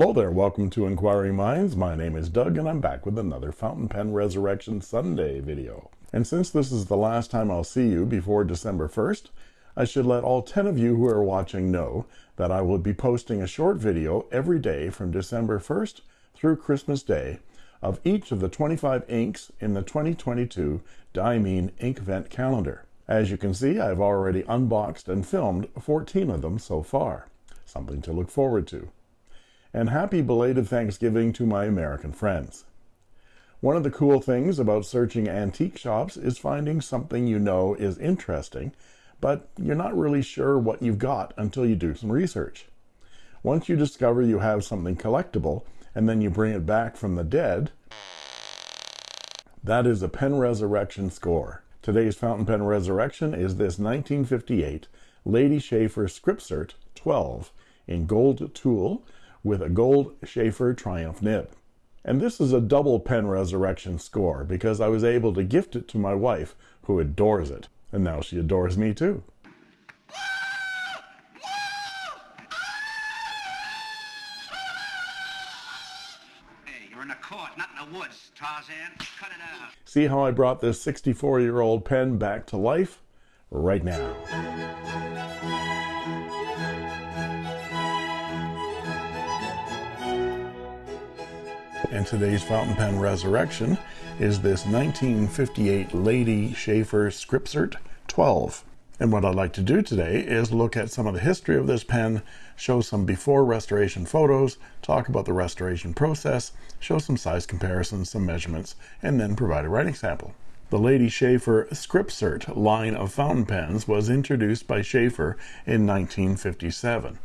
Hello there, welcome to Inquiring Minds. My name is Doug and I'm back with another Fountain Pen Resurrection Sunday video. And since this is the last time I'll see you before December 1st, I should let all 10 of you who are watching know that I will be posting a short video every day from December 1st through Christmas Day of each of the 25 inks in the 2022 Diamine Inkvent calendar. As you can see, I've already unboxed and filmed 14 of them so far. Something to look forward to and happy belated Thanksgiving to my American friends. One of the cool things about searching antique shops is finding something you know is interesting, but you're not really sure what you've got until you do some research. Once you discover you have something collectible, and then you bring it back from the dead, that is a pen resurrection score. Today's fountain pen resurrection is this 1958 Lady Sheaffer Skripsert 12 in gold tulle with a gold Sheaffer Triumph nib. And this is a double pen resurrection score because I was able to gift it to my wife who adores it. And now she adores me too. Hey, you're in a court, not in the woods, Tarzan. Cut it out. See how I brought this 64 year old pen back to life? Right now. And today's fountain pen resurrection is this 1958 Lady Sheaffer Skripsert 12. And what I'd like to do today is look at some of the history of this pen, show some before restoration photos, talk about the restoration process, show some size comparisons, some measurements, and then provide a writing sample. The Lady Sheaffer Skripsert line of fountain pens was introduced by Sheaffer in 1957,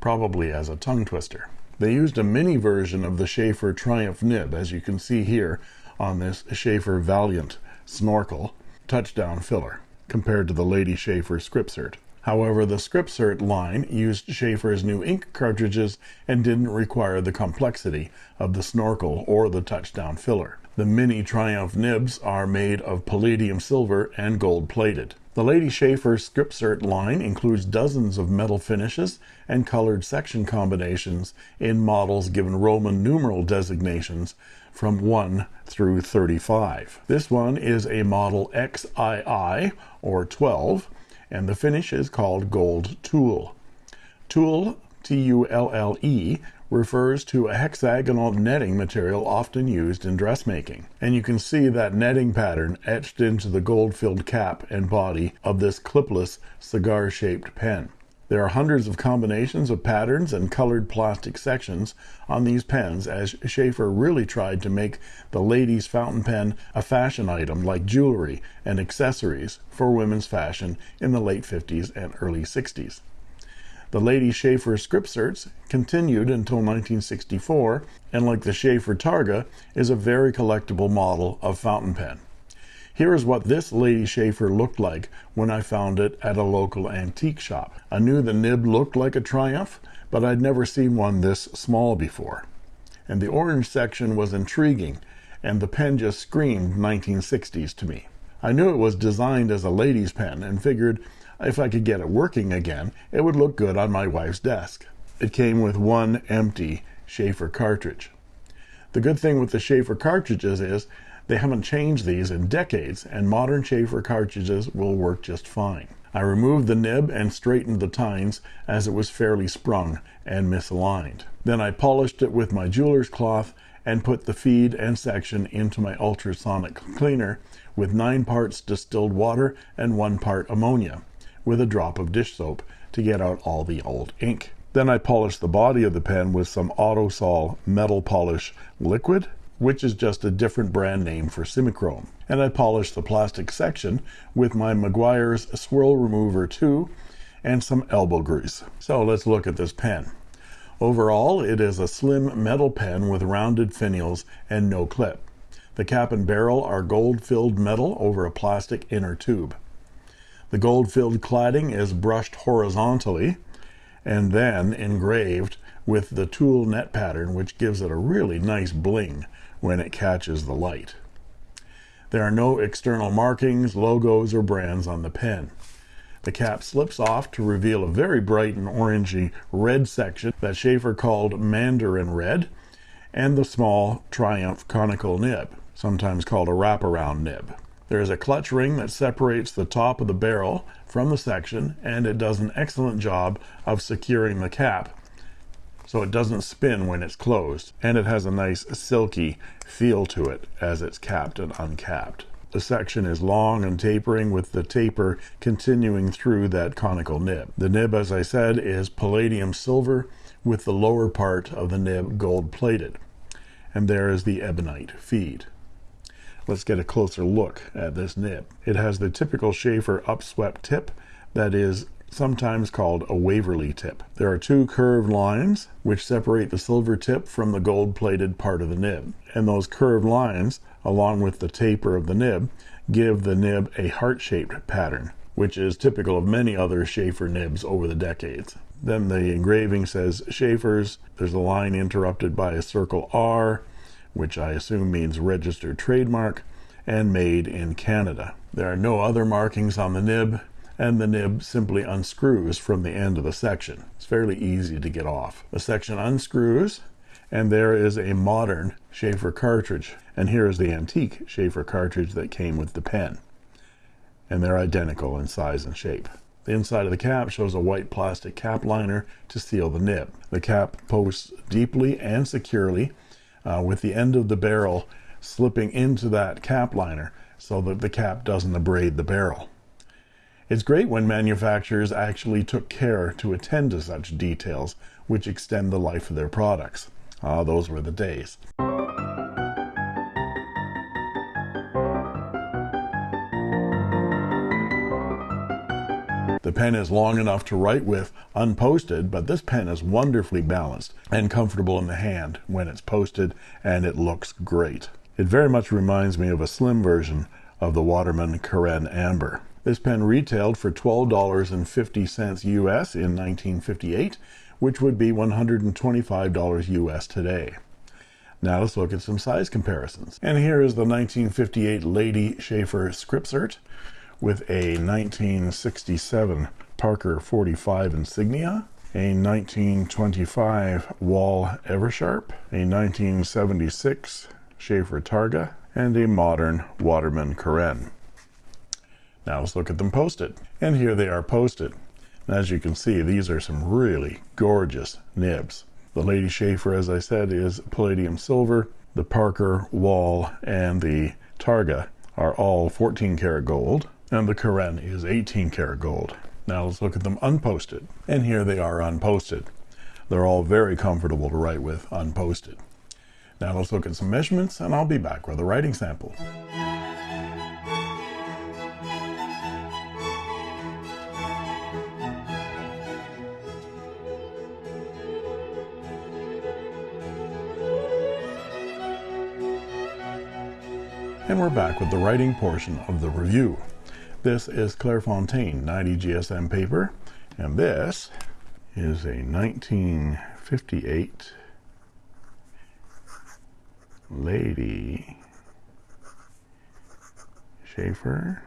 probably as a tongue twister. They used a mini version of the Sheaffer Triumph nib, as you can see here on this Sheaffer Valiant snorkel touchdown filler, compared to the Lady Sheaffer Skripsert. However, the Skripsert line used Sheaffer's new ink cartridges and didn't require the complexity of the snorkel or the touchdown filler. The mini Triumph nibs are made of palladium silver and gold plated. The Lady Sheaffer Skripsert line includes dozens of metal finishes and colored section combinations in models given Roman numeral designations from 1 through 35. This one is a model XII or 12 and the finish is called Gold Tulle. Tulle, T-U-L-L-E, refers to a hexagonal netting material often used in dressmaking. And you can see that netting pattern etched into the gold-filled cap and body of this clipless cigar-shaped pen. There are hundreds of combinations of patterns and colored plastic sections on these pens as Sheaffer really tried to make the ladies' fountain pen a fashion item like jewelry and accessories for women's fashion in the late 50s and early 60s. The Lady Sheaffer Skripserts continued until 1964, and like the Sheaffer Targa, is a very collectible model of fountain pen. Here is what this Lady Sheaffer looked like when I found it at a local antique shop. I knew the nib looked like a Triumph, but I'd never seen one this small before. And the orange section was intriguing, and the pen just screamed 1960s to me. I knew it was designed as a lady's pen and figured if I could get it working again, it would look good on my wife's desk. It came with one empty Sheaffer cartridge. The good thing with the Sheaffer cartridges is they haven't changed these in decades, and modern Sheaffer cartridges will work just fine. I removed the nib and straightened the tines as it was fairly sprung and misaligned. Then I polished it with my jeweler's cloth and put the feed and section into my ultrasonic cleaner with 9 parts distilled water and 1 part ammonia with a drop of dish soap to get out all the old ink. Then I polished the body of the pen with some Autosol metal polish liquid, which is just a different brand name for Simichrome. And I polished the plastic section with my Meguiar's Swirl Remover 2 and some elbow grease. So let's look at this pen. Overall, it is a slim metal pen with rounded finials and no clip. The cap and barrel are gold-filled metal over a plastic inner tube. The gold-filled cladding is brushed horizontally and then engraved with the tulle net pattern, which gives it a really nice bling when it catches the light. There are no external markings, logos, or brands on the pen. The cap slips off to reveal a very bright and orangey red section that Sheaffer called Mandarin Red, and the small Triumph conical nib, sometimes called a wraparound nib. There is a clutch ring that separates the top of the barrel from the section, and it does an excellent job of securing the cap so it doesn't spin when it's closed, and it has a nice silky feel to it as it's capped and uncapped. The section is long and tapering with the taper continuing through that conical nib. The nib, as I said, is palladium silver with the lower part of the nib gold plated. And there is the ebonite feed. Let's get a closer look at this nib. It has the typical Sheaffer upswept tip that is sometimes called a Waverly tip. There are two curved lines which separate the silver tip from the gold plated part of the nib. And those curved lines, along with the taper of the nib, give the nib a heart shaped pattern, which is typical of many other Sheaffer nibs over the decades. Then the engraving says Sheaffer's, There's a line interrupted by a circle R, which I assume means registered trademark, and made in Canada. There are no other markings on the nib, and the nib simply unscrews from the end of the section. It's fairly easy to get off. The section unscrews and there is a modern Sheaffer cartridge. And here is the antique Sheaffer cartridge that came with the pen. And they're identical in size and shape. The inside of the cap shows a white plastic cap liner to seal the nib. The cap posts deeply and securely uh, with the end of the barrel slipping into that cap liner so that the cap doesn't abrade the barrel. It's great when manufacturers actually took care to attend to such details, which extend the life of their products. Ah, those were the days. The pen is long enough to write with unposted, but this pen is wonderfully balanced and comfortable in the hand when it's posted, and it looks great. It very much reminds me of a slim version of the Waterman Carène Amber. This pen retailed for $12.50 US in 1958, which would be $125 US today. Now let's look at some size comparisons. And here is the 1958 Lady Sheaffer Skripsert with a 1967 Parker 45 insignia, a 1925 Wahl Eversharp, a 1976 Sheaffer Targa, and a modern Waterman Carène. Now let's look at them posted. And here they are posted. And as you can see, these are some really gorgeous nibs. The Lady Sheaffer, as I said, is palladium silver. The Parker, Wahl, and the Targa are all 14 karat gold. And the Carène is 18 karat gold. Now let's look at them unposted. And here they are unposted. They're all very comfortable to write with unposted. Now let's look at some measurements and I'll be back with a writing sample. And we're back with the writing portion of the review. This is Clairefontaine 90 GSM paper, and this is a 1958 Lady Sheaffer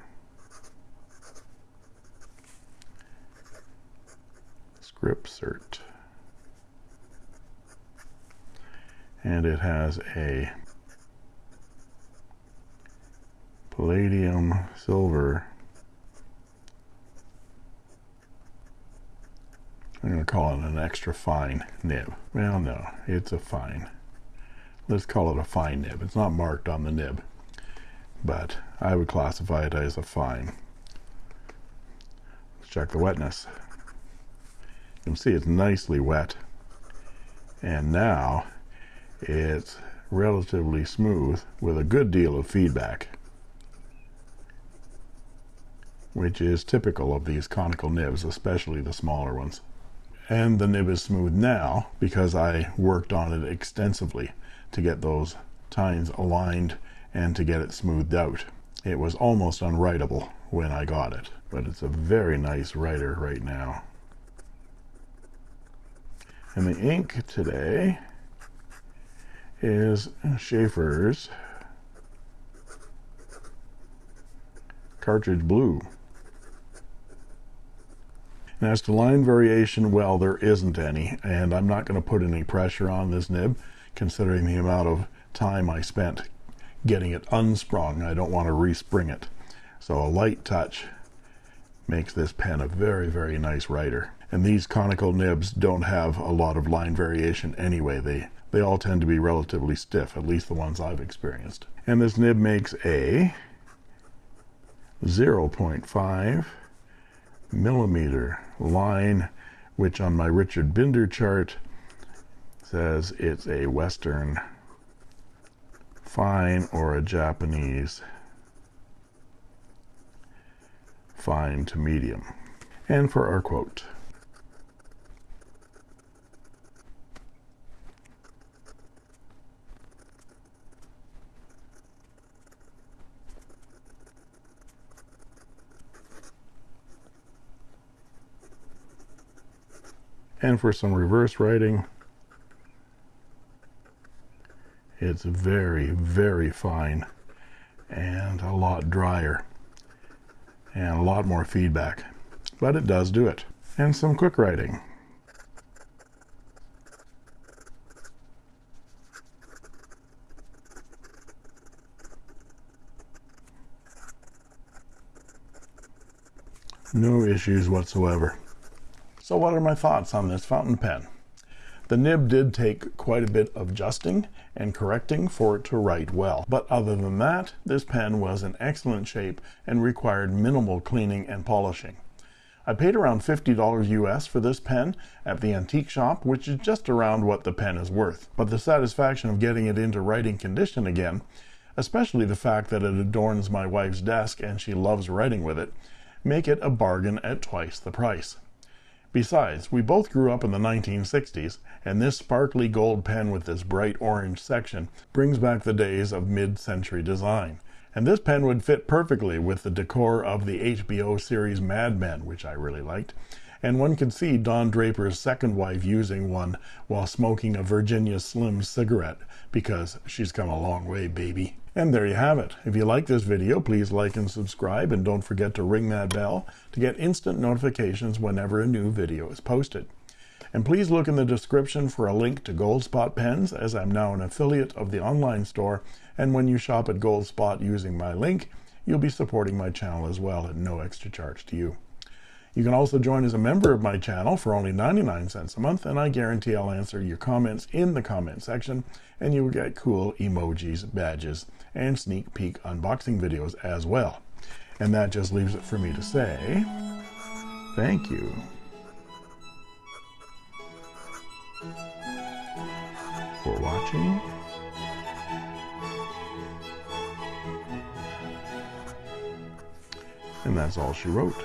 Skripsert. And it has a palladium silver I'm going to call it an extra fine nib. Well, no, it's a fine. Let's call it a fine nib. It's not marked on the nib, but I would classify it as a fine. Let's check the wetness. You can see it's nicely wet. And now it's relatively smooth with a good deal of feedback which is typical of these conical nibs, especially the smaller ones. And the nib is smooth now because I worked on it extensively to get those tines aligned and to get it smoothed out. It was almost unwritable when I got it, but it's a very nice writer right now. And the ink today is Sheaffer's Cartridge Blue. And as to line variation, well, there isn't any, and I'm not going to put any pressure on this nib, considering the amount of time I spent getting it unsprung. I don't want to respring it. So a light touch makes this pen a very, very nice writer. And these conical nibs don't have a lot of line variation anyway. They, they all tend to be relatively stiff, at least the ones I've experienced. And this nib makes a 0.5 millimeter line, which on my Richard Binder chart says it's a Western fine or a Japanese fine to medium. And for our quote. And for some reverse writing, it's very, very fine and a lot drier and a lot more feedback. But it does do it. And some quick writing. No issues whatsoever. So what are my thoughts on this fountain pen? The nib did take quite a bit of adjusting and correcting for it to write well. But other than that, this pen was in excellent shape and required minimal cleaning and polishing. I paid around $50 US for this pen at the antique shop, which is just around what the pen is worth. But the satisfaction of getting it into writing condition again, especially the fact that it adorns my wife's desk and she loves writing with it, make it a bargain at twice the price. Besides, we both grew up in the 1960s, and this sparkly gold pen with this bright orange section brings back the days of mid-century design. And this pen would fit perfectly with the decor of the HBO series Mad Men, which I really liked. And one could see Don Draper's second wife using one while smoking a Virginia Slim cigarette, because she's come a long way, baby. And there you have it. If you like this video, please like and subscribe, and don't forget to ring that bell to get instant notifications whenever a new video is posted. And please look in the description for a link to Goldspot pens, as I'm now an affiliate of the online store, and when you shop at Goldspot using my link, you'll be supporting my channel as well at no extra charge to you. You can also join as a member of my channel for only 99 cents a month, and I guarantee I'll answer your comments in the comment section, and you will get cool emojis, badges, and sneak peek unboxing videos as well. And that just leaves it for me to say, thank you. For watching. And that's all she wrote.